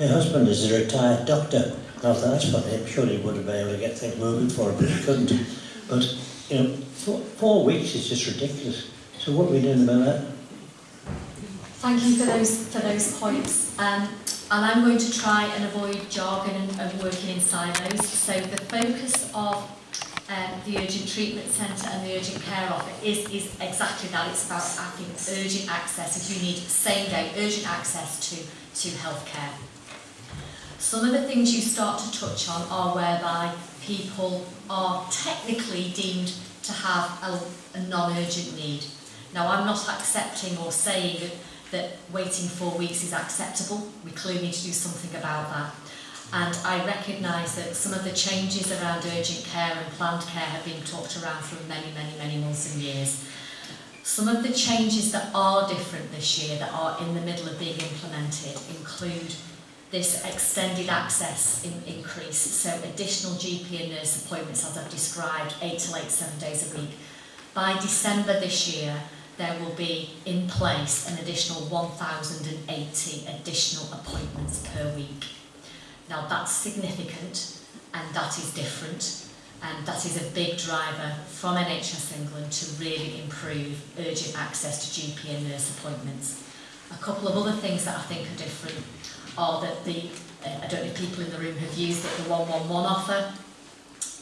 My husband is a retired doctor. Now that's funny. I'm sure he would have been able to get things moving for him, but he couldn't. But, you know, four, four weeks is just ridiculous. So what are we doing about that? Thank you for those for those points. Um, and I'm going to try and avoid jargon and, and working in silos. So the focus of um, the urgent treatment centre and the urgent care offer is, is exactly that. It's about having urgent access if you need same day urgent access to, to healthcare. Some of the things you start to touch on are whereby people are technically deemed to have a, a non-urgent need. Now I'm not accepting or saying that that waiting four weeks is acceptable. We clearly need to do something about that. And I recognise that some of the changes around urgent care and planned care have been talked around for many, many, many months and years. Some of the changes that are different this year, that are in the middle of being implemented, include this extended access in, increase, so additional GP and nurse appointments, as I've described, eight to eight, seven days a week. By December this year, there will be in place an additional 1,080 additional appointments per week. Now that's significant and that is different and that is a big driver from NHS England to really improve urgent access to GP and nurse appointments. A couple of other things that I think are different are that the, uh, I don't know people in the room have used it, the 111 offer.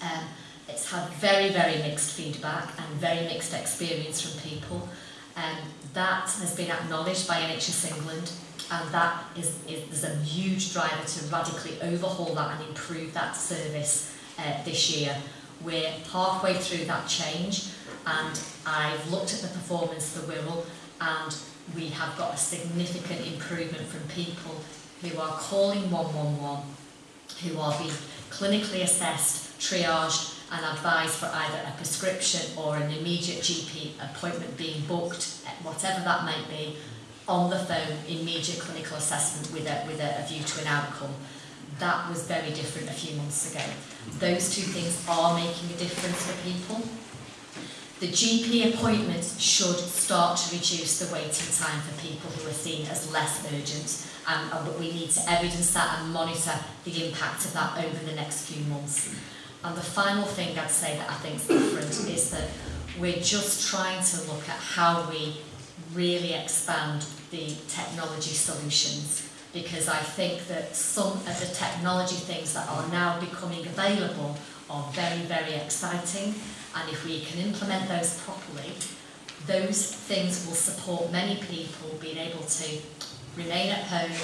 Um, it's had very, very mixed feedback and very mixed experience from people. Um, that has been acknowledged by NHS England and that is, is a huge driver to radically overhaul that and improve that service uh, this year. We're halfway through that change and I've looked at the performance the Wirral and we have got a significant improvement from people who are calling 111, who are being clinically assessed, triaged and advised for either a prescription or an immediate GP appointment being booked, whatever that might be, on the phone, immediate clinical assessment with a, with a, a view to an outcome. That was very different a few months ago. Those two things are making a difference for people. The GP appointments should start to reduce the waiting time for people who are seen as less urgent and, and we need to evidence that and monitor the impact of that over the next few months. And the final thing I'd say that I think is different is that we're just trying to look at how we really expand the technology solutions because I think that some of the technology things that are now becoming available are very, very exciting and if we can implement those properly, those things will support many people being able to remain at home,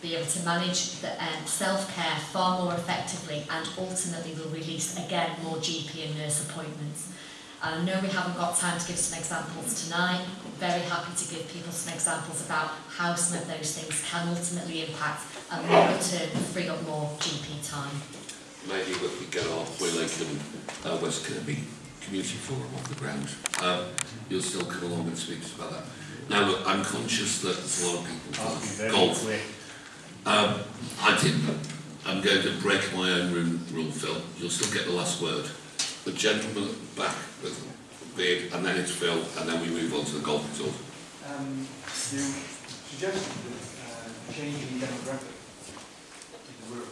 be able to manage um, self-care far more effectively and ultimately will release again more GP and nurse appointments. I know we haven't got time to give some examples tonight. Very happy to give people some examples about how some of those things can ultimately impact and longer term free up more GP time. Maybe we get our Hoylake and uh, West Kirby Community Forum off the ground, um, you'll still come along and speak to us about that. Now look, I'm conscious that there's a lot of people golf. Um, I didn't. I'm going to break my own room rule, Phil. You'll still get the last word. The gentleman at the back with beard, and then it's Phil, and then we move on to the golf resort. Um, you suggested that uh, changing demographic in the world.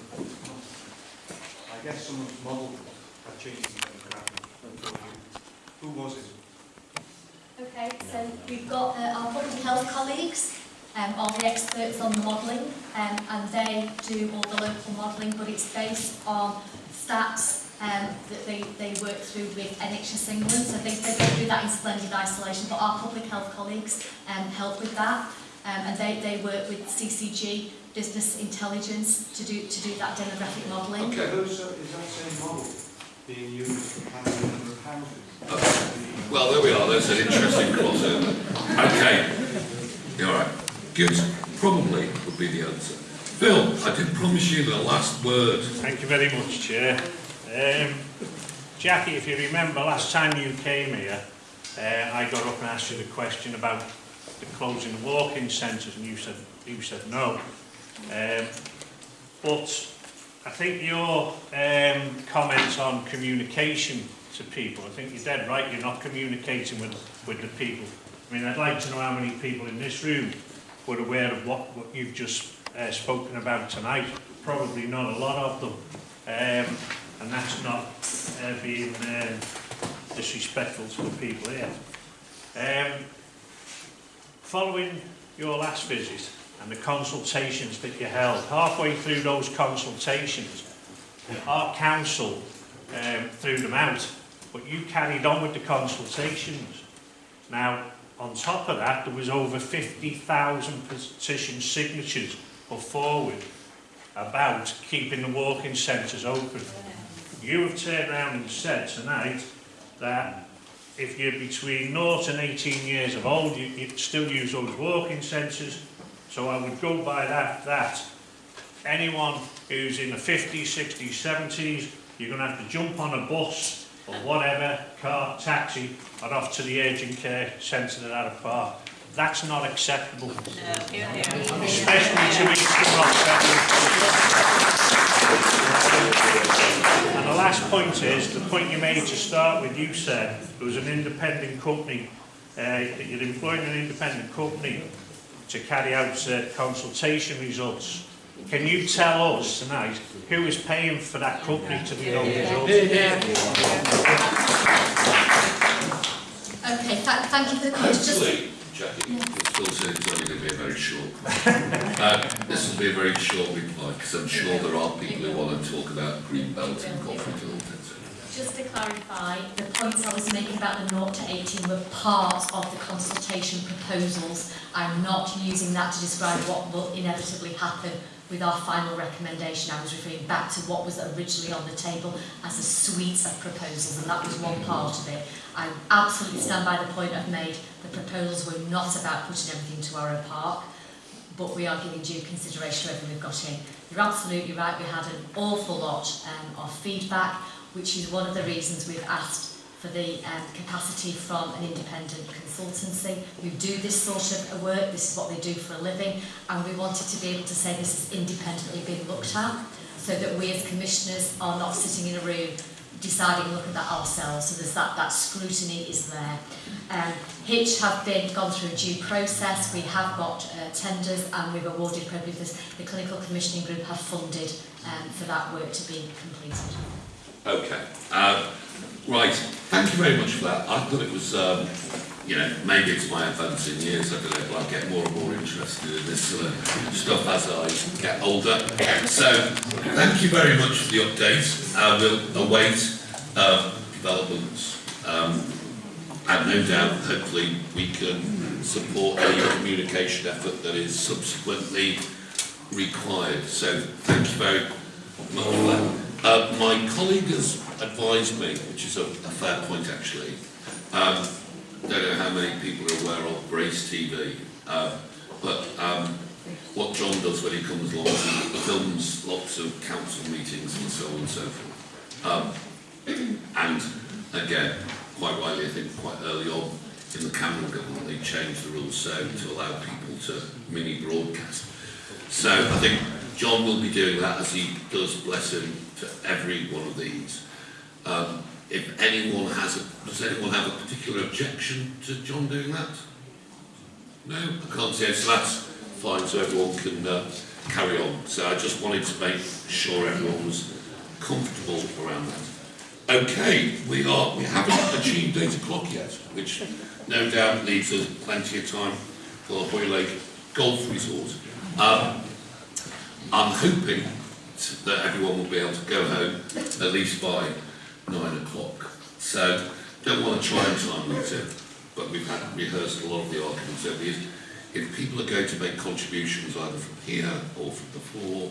I guess some of the model have changed the demographic. Who was it? Okay, so we've got uh, our public health colleagues um, are the experts on the modelling um, and they do all the local modelling but it's based on stats um, that they, they work through with NHS England so they, they go through that in splendid isolation but our public health colleagues um, help with that um, and they, they work with CCG business intelligence to do to do that demographic modelling. Okay, those, uh, is that same model being used for planning number of houses? Okay. Well, there we are. That's an interesting crossover. Okay. All right. Good, probably would be the answer. Phil, I did promise you the last word. Thank you very much, Chair. Um, Jackie, if you remember last time you came here, uh, I got up and asked you the question about the closing of walk-in centres and you said, you said no. Um, but I think your um, comments on communication to people, I think you're dead right, you're not communicating with, with the people. I mean, I'd like to know how many people in this room were aware of what, what you've just uh, spoken about tonight, probably not a lot of them, um, and that's not uh, being uh, disrespectful to the people here. Um, following your last visit and the consultations that you held, halfway through those consultations, our council um, threw them out, but you carried on with the consultations. Now, on top of that, there was over 50,000 petition signatures put forward about keeping the walk-in centres open. You have turned around and said tonight that if you're between 0 and 18 years of old, you, you still use those walk-in centres. So I would go by that, that. Anyone who's in the 50s, 60s, 70s, you're going to have to jump on a bus or whatever, car, taxi, and off to the urgent care centre at Arrowe Park. That's not acceptable, especially to East And the last point is, the point you made to start with, you said it was an independent company, uh, that you're employing an independent company to carry out uh, consultation results. Can you tell us tonight who is paying for that company to do those results? Okay, th thank you for the question. Just, Actually, Jackie, it still says it's only going to be a very short. uh, this will be a very short reply because I'm sure there are people who want to talk about green belt and corporate alternative. Just to clarify, the points I was making about the 0 to 18 were part of the consultation proposals. I'm not using that to describe what will inevitably happen with our final recommendation. I was referring back to what was originally on the table as a suite of proposals, and that was one part of it. I absolutely stand by the point I've made. The proposals were not about putting everything to Arrowe Park, but we are giving due consideration to everything we've got in. You're absolutely right, we had an awful lot um, of feedback, which is one of the reasons we've asked for the um, capacity from an independent consultancy who do this sort of work, this is what they do for a living, and we wanted to be able to say this is independently being looked at, so that we as commissioners are not sitting in a room deciding look at that ourselves, so there's that, that scrutiny is there. Um, Hitch have been gone through a due process, we have got uh, tenders and we've awarded probably the clinical commissioning group have funded um, for that work to be completed. Okay. Uh, right. Thank you very much for that. I thought it was, um, you know, maybe it's my advance in years. I don't know, but I get more and more interested in this sort of stuff as I get older. So, thank you very much for the update. Uh, we'll await uh, developments. Um, and no doubt, hopefully, we can support any communication effort that is subsequently required. So, thank you very much for that. Uh, my colleague has advised me, which is a, a fair point actually, um, don't know how many people are aware of Brace TV, uh, but um, what John does when he comes along, he films lots of council meetings and so on and so forth. Um, and again, quite rightly, I think quite early on in the Cameron government, they changed the rules so to allow people to mini broadcast. So I think John will be doing that as he does, bless him, to every one of these. Um, if anyone has a, does anyone have a particular objection to John doing that? No, I can't see it, so that's fine, so everyone can uh, carry on. So I just wanted to make sure everyone was comfortable around that. Okay, we are, we haven't achieved eight o'clock yet, which no doubt leaves us plenty of time for the Hoylake Golf Resort. Um, I'm hoping that everyone will be able to go home at least by nine o'clock. So don't want to try and time limit it, but we've had rehearsed a lot of the arguments over. If people are going to make contributions either from here or from the floor,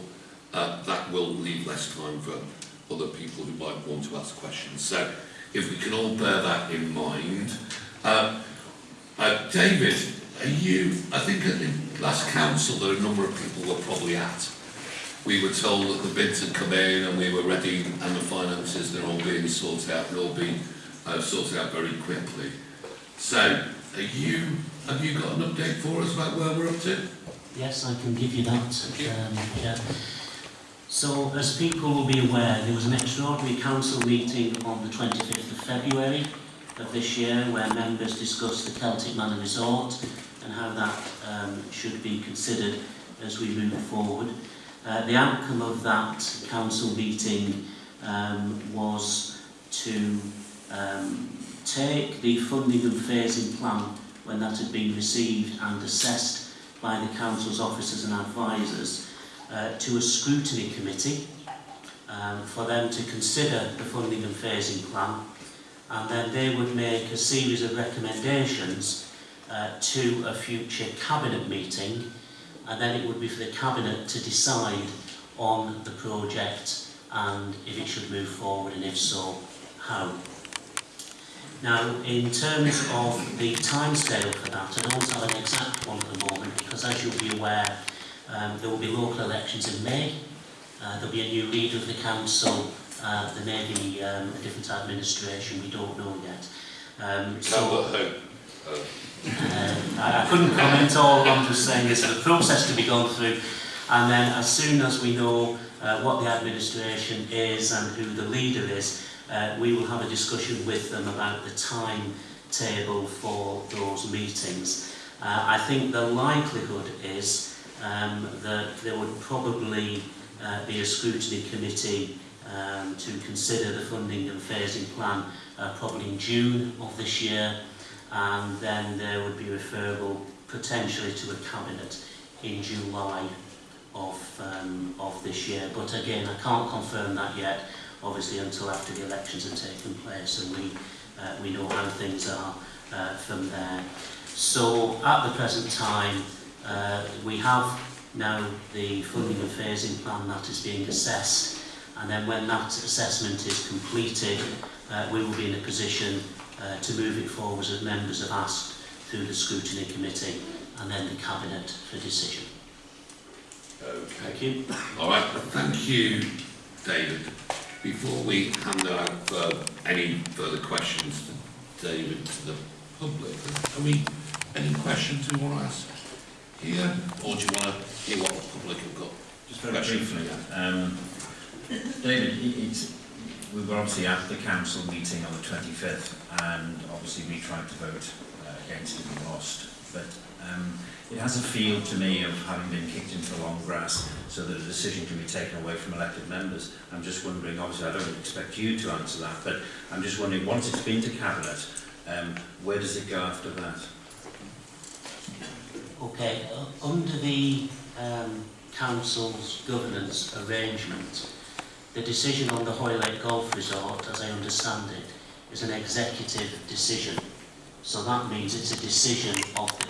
uh, that will leave less time for other people who might want to ask questions. So if we can all bear that in mind. Uh, uh, David, are you, I think at the last council there a number of people were probably at we were told that the bids had come in and we were ready and the finances they're all being sorted out and all being uh, sorted out very quickly. So, are you, have you got an update for us about where we're up to? Yes, I can give you that. Um, yeah. So, as people will be aware, there was an extraordinary council meeting on the 25th of February of this year where members discussed the Celtic Manor Resort and how that um, should be considered as we move forward. Uh, the outcome of that council meeting um, was to um, take the funding and phasing plan when that had been received and assessed by the council's officers and advisers uh, to a scrutiny committee um, for them to consider the funding and phasing plan. And then they would make a series of recommendations uh, to a future cabinet meeting and then it would be for the Cabinet to decide on the project and if it should move forward and if so, how. Now, in terms of the timescale for that, I don't have an exact one at the moment because as you'll be aware, um, there will be local elections in May, uh, there'll be a new leader of the council, uh, there may be um, a different administration, we don't know yet. Um, so, I couldn't comment all, I'm just saying it's a process to be gone through. And then as soon as we know uh, what the administration is and who the leader is, uh, we will have a discussion with them about the timetable for those meetings. Uh, I think the likelihood is um, that there would probably uh, be a scrutiny committee um, to consider the funding and phasing plan uh, probably in June of this year and then there would be referral potentially to a cabinet in July of um, of this year. But again, I can't confirm that yet, obviously until after the elections have taken place and we uh, we know how things are uh, from there. So at the present time, uh, we have now the funding and phasing plan that is being assessed and then when that assessment is completed uh, we will be in a position uh, to move it forward as members have asked through the scrutiny committee and then the cabinet for decision. okay. Thank you. All right, thank you, David. Before we hand out uh, any further questions to David to the public, are we any questions we want to ask here, or do you want to hear what the public have got? Just very briefly, um, David, it- it's, we were obviously at the council meeting on the 25th and obviously we tried to vote uh, against it and lost. But um, it has a feel to me of having been kicked into the long grass so that a decision can be taken away from elected members. I'm just wondering, obviously I don't expect you to answer that, but I'm just wondering, once it's been to Cabinet, um, where does it go after that? Okay, uh, under the um, council's governance arrangement, the decision on the Hoylake Golf Resort, as I understand it, is an executive decision. So that means it's a decision of the